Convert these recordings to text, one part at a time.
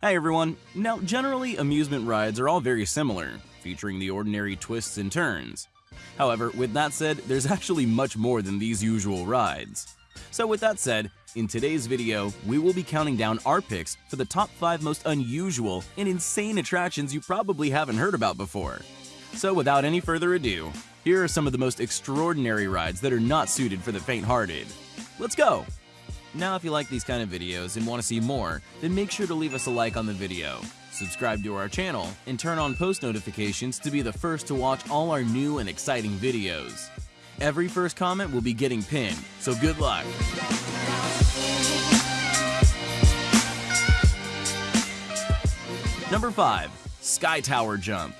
Hi everyone! Now, generally, amusement rides are all very similar, featuring the ordinary twists and turns. However, with that said, there's actually much more than these usual rides. So with that said, in today's video, we will be counting down our picks for the top 5 most unusual and insane attractions you probably haven't heard about before. So without any further ado, here are some of the most extraordinary rides that are not suited for the faint-hearted. Let's go! Now if you like these kind of videos and want to see more, then make sure to leave us a like on the video, subscribe to our channel, and turn on post notifications to be the first to watch all our new and exciting videos. Every first comment will be getting pinned, so good luck! Number 5. Sky Tower Jump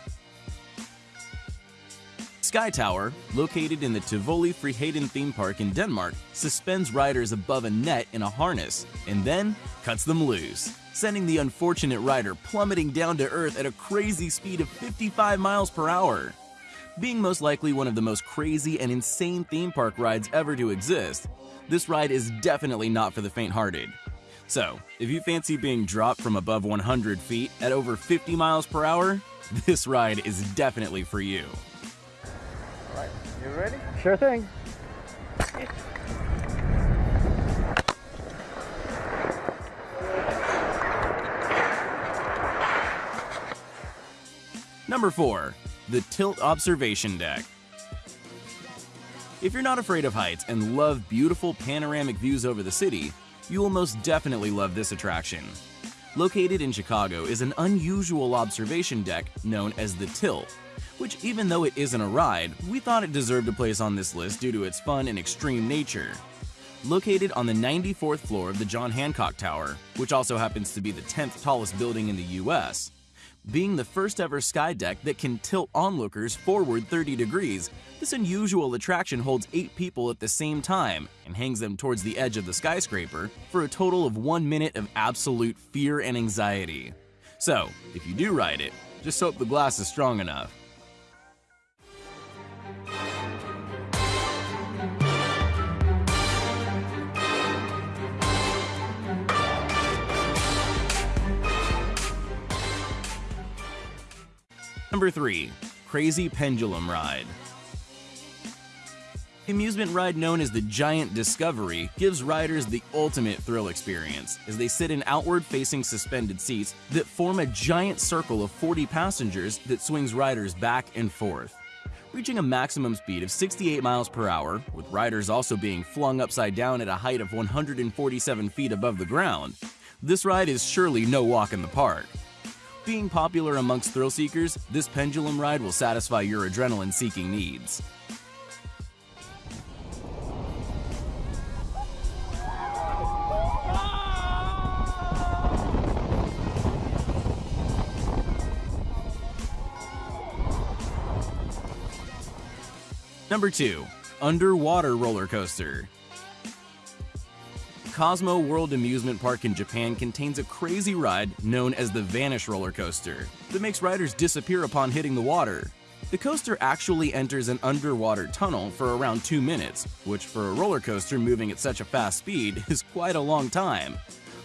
Sky Tower, located in the Tivoli Friheden theme park in Denmark, suspends riders above a net in a harness and then cuts them loose, sending the unfortunate rider plummeting down to earth at a crazy speed of 55 miles per hour. Being most likely one of the most crazy and insane theme park rides ever to exist, this ride is definitely not for the faint-hearted. So, if you fancy being dropped from above 100 feet at over 50 miles per hour, this ride is definitely for you. Alright, you ready? Sure thing. Number 4. The Tilt Observation Deck If you're not afraid of heights and love beautiful panoramic views over the city, you will most definitely love this attraction. Located in Chicago is an unusual observation deck known as the Tilt, which even though it isn't a ride, we thought it deserved a place on this list due to its fun and extreme nature. Located on the 94th floor of the John Hancock Tower, which also happens to be the 10th tallest building in the US, being the first ever sky deck that can tilt onlookers forward 30 degrees, this unusual attraction holds 8 people at the same time and hangs them towards the edge of the skyscraper for a total of 1 minute of absolute fear and anxiety. So, if you do ride it, just hope the glass is strong enough. Number 3. Crazy Pendulum Ride the Amusement ride known as the Giant Discovery gives riders the ultimate thrill experience as they sit in outward-facing suspended seats that form a giant circle of 40 passengers that swings riders back and forth. Reaching a maximum speed of 68 miles per hour, with riders also being flung upside down at a height of 147 feet above the ground, this ride is surely no walk in the park. Being popular amongst thrill seekers, this pendulum ride will satisfy your adrenaline-seeking needs. Number 2. Underwater Roller Coaster Cosmo World Amusement Park in Japan contains a crazy ride known as the Vanish Roller Coaster that makes riders disappear upon hitting the water. The coaster actually enters an underwater tunnel for around 2 minutes, which for a roller coaster moving at such a fast speed is quite a long time.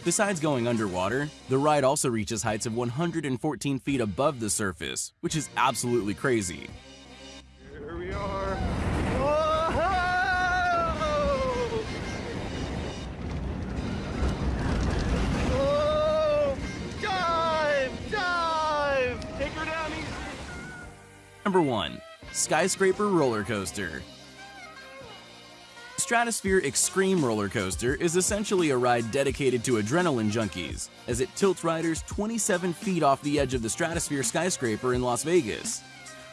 Besides going underwater, the ride also reaches heights of 114 feet above the surface, which is absolutely crazy. Number 1. Skyscraper Roller Coaster Stratosphere Extreme Roller Coaster is essentially a ride dedicated to adrenaline junkies, as it tilts riders 27 feet off the edge of the Stratosphere skyscraper in Las Vegas.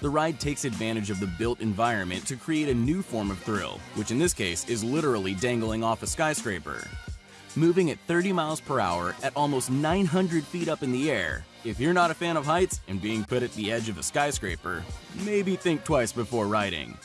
The ride takes advantage of the built environment to create a new form of thrill, which in this case is literally dangling off a skyscraper. Moving at 30 miles per hour at almost 900 feet up in the air, if you're not a fan of heights and being put at the edge of a skyscraper, maybe think twice before riding.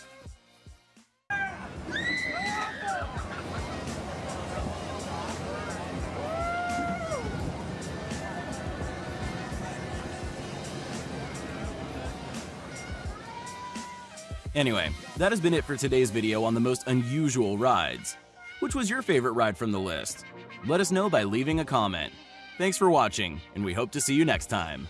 Anyway, that has been it for today's video on the most unusual rides. Which was your favorite ride from the list? Let us know by leaving a comment. Thanks for watching, and we hope to see you next time.